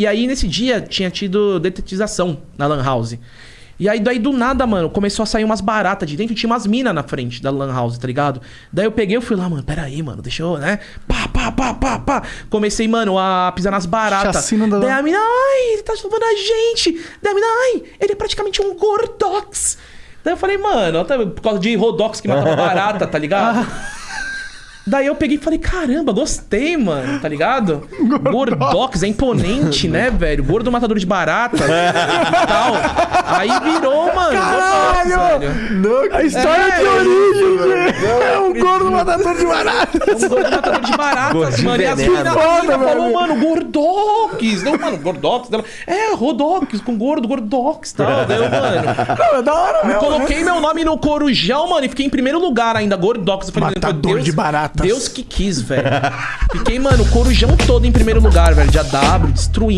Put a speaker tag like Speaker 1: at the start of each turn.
Speaker 1: E aí, nesse dia, tinha tido detetização na Lan House. E aí, daí do nada, mano, começou a sair umas baratas de dentro e tinha umas minas na frente da Lan House, tá ligado? Daí eu peguei, eu fui lá, mano, pera aí, mano, deixa eu, né? Pá, pá, pá, pá, pá. Comecei, mano, a pisar nas baratas.
Speaker 2: Chacina da-
Speaker 1: Daí a mina, ai, ele tá salvando a gente. Daí a mina, ai, ele é praticamente um gordox. Daí eu falei, mano, até por causa de Rodox que matava barata, tá ligado? Daí eu peguei e falei, caramba, gostei, mano, tá ligado? Gordox, é imponente, né, velho? Gordo matador de baratas e tal. Aí virou, mano, Gordox, velho.
Speaker 2: A história
Speaker 1: É,
Speaker 2: de origem, velho. É um gordo matador de
Speaker 1: É
Speaker 2: baratas.
Speaker 1: um gordo matador de baratas,
Speaker 3: Gordinho
Speaker 1: mano. E as mina falou, mano, Gordox. Não, mano, Gordox. Dela, é, Rodox, com gordo, Gordox e tal. Daí eu, mano,
Speaker 2: Não, é da hora, meu.
Speaker 1: coloquei meu nome no corujão, mano, e fiquei em primeiro lugar ainda, Gordox. Eu falei,
Speaker 2: Matador
Speaker 1: Deus,
Speaker 2: de baratas.
Speaker 1: Deus que quis, velho. Fiquei, mano, o corujão todo em primeiro lugar, velho, de AW, destruindo.